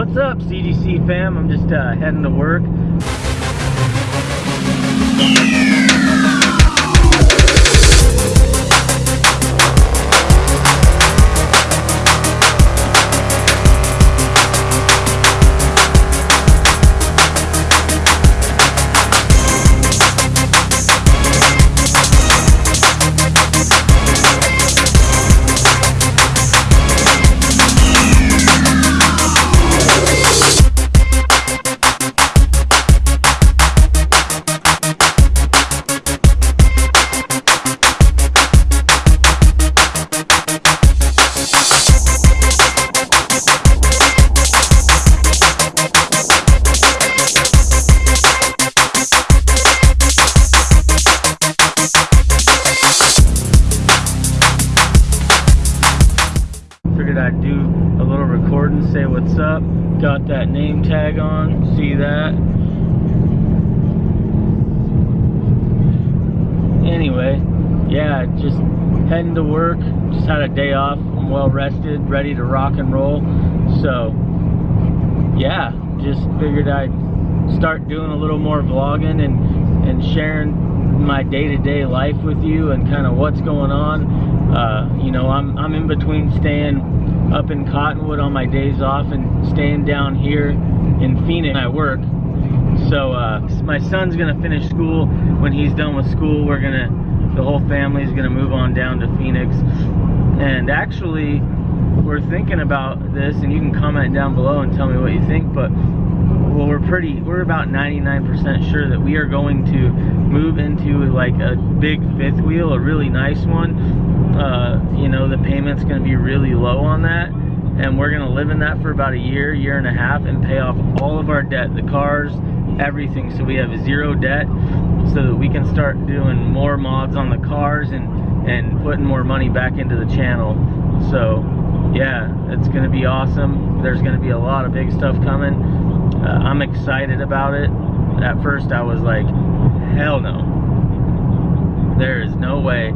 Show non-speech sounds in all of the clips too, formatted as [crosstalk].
What's up, CGC fam? I'm just uh, heading to work. Got that name tag on, see that? Anyway, yeah, just heading to work. Just had a day off. I'm well rested, ready to rock and roll. So, yeah, just figured I'd start doing a little more vlogging and, and sharing my day-to-day life with you and kind of what's going on. Uh, you know, I'm, I'm in between staying up in Cottonwood on my days off and staying down here in Phoenix I work. So uh, my son's gonna finish school. When he's done with school, we're gonna, the whole family's gonna move on down to Phoenix. And actually, we're thinking about this, and you can comment down below and tell me what you think. But well, we're pretty, we're about 99% sure that we are going to move into like a big fifth wheel, a really nice one. Uh, you know, the payment's going to be really low on that. And we're going to live in that for about a year, year and a half, and pay off all of our debt, the cars, everything. So we have zero debt so that we can start doing more mods on the cars and, and putting more money back into the channel. So yeah, it's going to be awesome. There's going to be a lot of big stuff coming. Uh, I'm excited about it. At first I was like, hell no. There is no way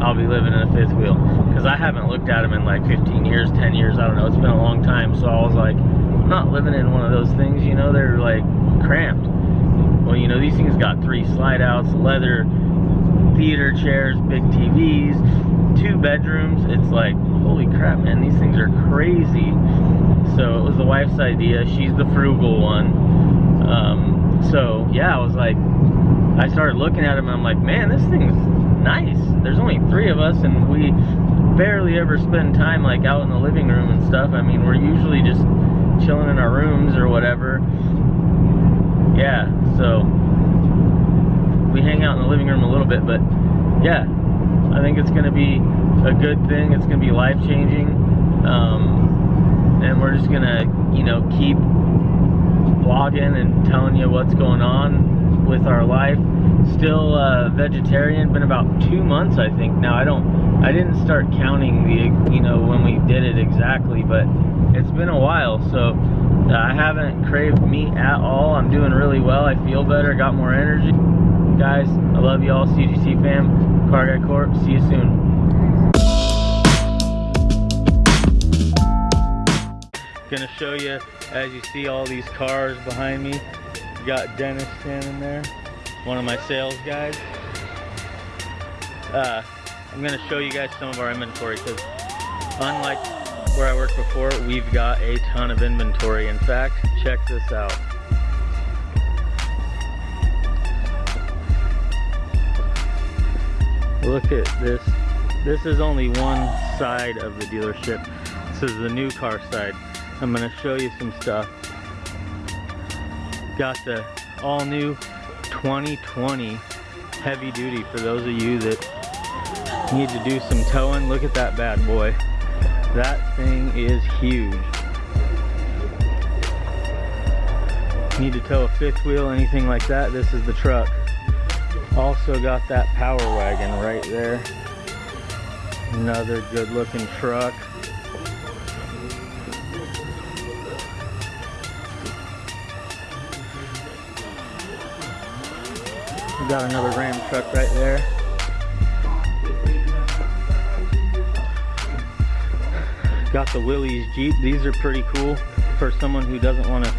I'll be living in a fifth wheel. Because I haven't looked at them in like 15 years, 10 years, I don't know. It's been a long time. So I was like, I'm not living in one of those things, you know, they're like cramped. Well, you know, these things got three slide outs, leather, theater chairs, big TVs, two bedrooms. It's like, holy crap, man, these things are crazy. So it was the wife's idea. She's the frugal one. Um, so yeah, I was like, I started looking at and I'm like, man, this thing's nice. There's only three of us and we barely ever spend time like out in the living room and stuff. I mean, we're usually just chilling in our rooms or whatever. Yeah, so we hang out in the living room a little bit, but yeah, I think it's to be a good thing. It's to be life changing. Um, and we're just to, you know, keep vlogging and telling you what's going on with our life. Still uh, vegetarian, been about two months, I think. Now, I don't, I didn't start counting the, you know, when we did it exactly, but it's been a while. So uh, I haven't craved meat at all. I'm doing really well. I feel better, got more energy. Guys, I love you all, CGC fam, Car Guy Corp. See you soon. Gonna show you as you see all these cars behind me. Got Dennis standing there, one of my sales guys. Uh, I'm gonna show you guys some of our inventory because unlike where I worked before, we've got a ton of inventory. In fact, check this out. Look at this. This is only one side of the dealership. This is the new car side. I'm gonna show you some stuff. Got the all new 2020 heavy duty for those of you that need to do some towing. Look at that bad boy. That thing is huge. Need to tow a fifth wheel, anything like that, this is the truck. Also got that power wagon right there. Another good looking truck. We got another Ram truck right there. Got the Willys Jeep. These are pretty cool. for someone who doesn't want to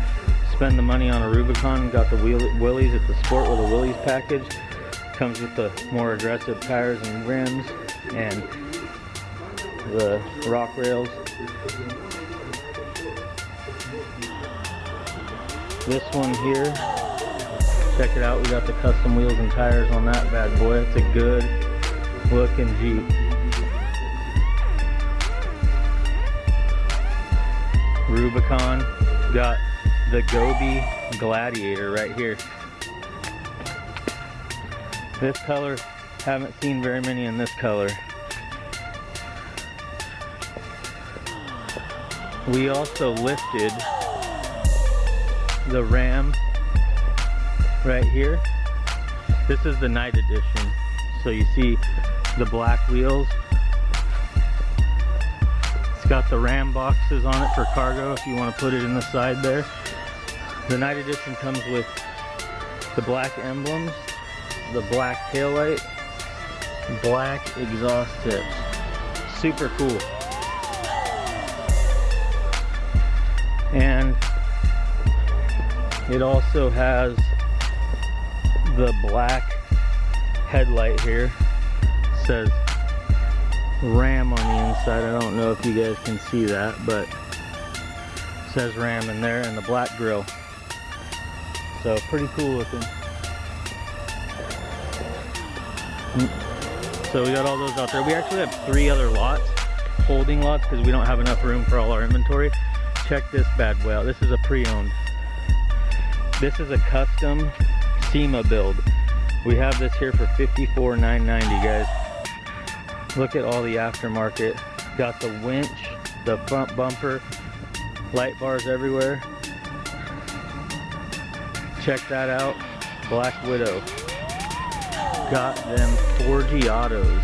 spend the money on a Rubicon, got the Willys at the Sport with a Willys package. Comes with the more aggressive tires and rims and the rock rails. This one here, check it out. We got the custom wheels and tires on that bad boy. It's a good looking Jeep. Rubicon. Got the Gobi Gladiator right here. This color, haven't seen very many in this color. We also lifted the Ram right here. This is the night edition. So you see the black wheels. It's got the Ram boxes on it for cargo if you want to put it in the side there. The night edition comes with the black emblems, the black taillight, black exhaust tips. Super cool. And it also has the black headlight here. It says Ram on the inside. I don't know if you guys can see that, but says Ram in there and the black grill. So pretty cool looking. So we got all those out there. We actually have three other lots, holding lots, because we don't have enough room for all our inventory. Check this bad boy out. This is a pre-owned. This is a custom SEMA build. We have this here for $54,990, guys. Look at all the aftermarket. Got the winch, the front bumper, light bars everywhere. Check that out. Black Widow. Got them 4G autos.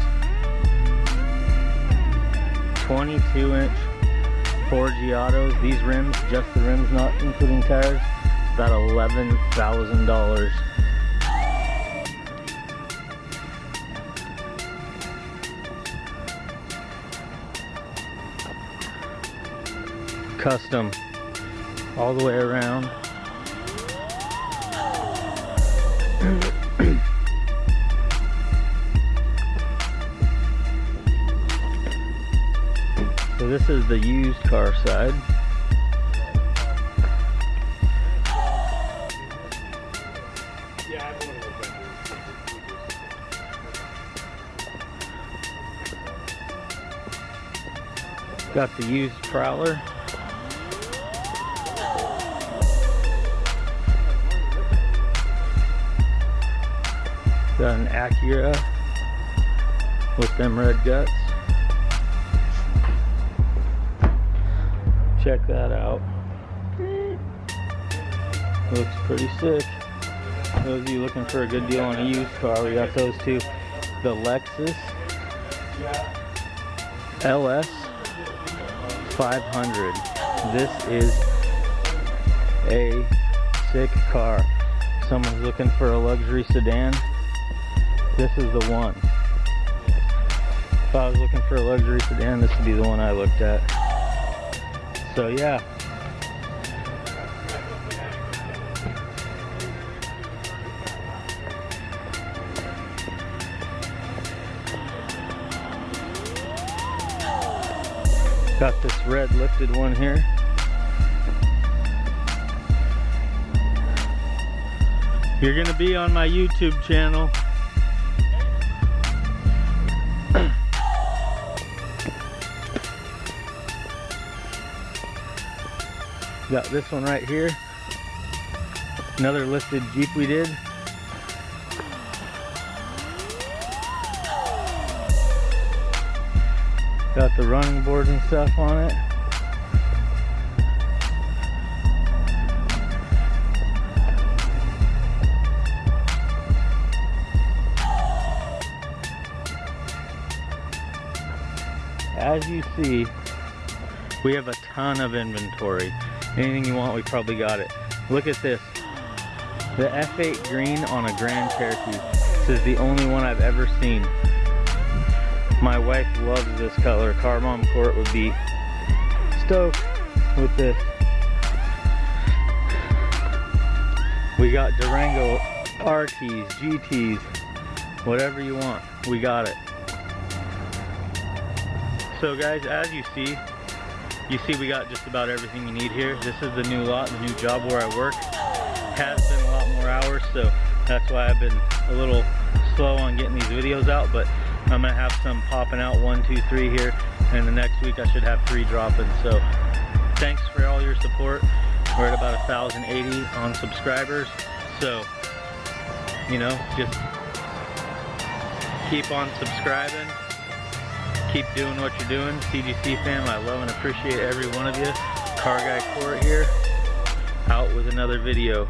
22 inch 4G autos. These rims, just the rims, not including tires, about $11,000. Custom all the way around. [clears throat] so this is the used car side. Got the used prowler. Got an Acura with them red guts. Check that out. Looks pretty sick. Those of you looking for a good deal on a used car, we got those two. The Lexus LS 500. This is a sick car. Someone's looking for a luxury sedan this is the one. If I was looking for a luxury sedan, this would be the one I looked at. So yeah. Got this red lifted one here. You're gonna be on my YouTube channel. Got this one right here. Another lifted Jeep we did. Got the running boards and stuff on it. As you see, we have a ton of inventory. Anything you want, we probably got it. Look at this. The F8 green on a Grand Cherokee. This is the only one I've ever seen. My wife loves this color. Car Mom Court would be stoked with this. We got Durango RTs, GTs, whatever you want. We got it. So guys, as you see, you see we got just about everything you need here. This is the new lot, the new job where I work. Has been a lot more hours, so that's why I've been a little slow on getting these videos out, but I'm gonna have some popping out one, two, three here, and the next week I should have three dropping. So thanks for all your support. We're at about 1,080 on subscribers, so you know, just keep on subscribing, keep doing what you're doing. CGC fam, I love and appreciate every one of you. Car Guy Court here, out with another video.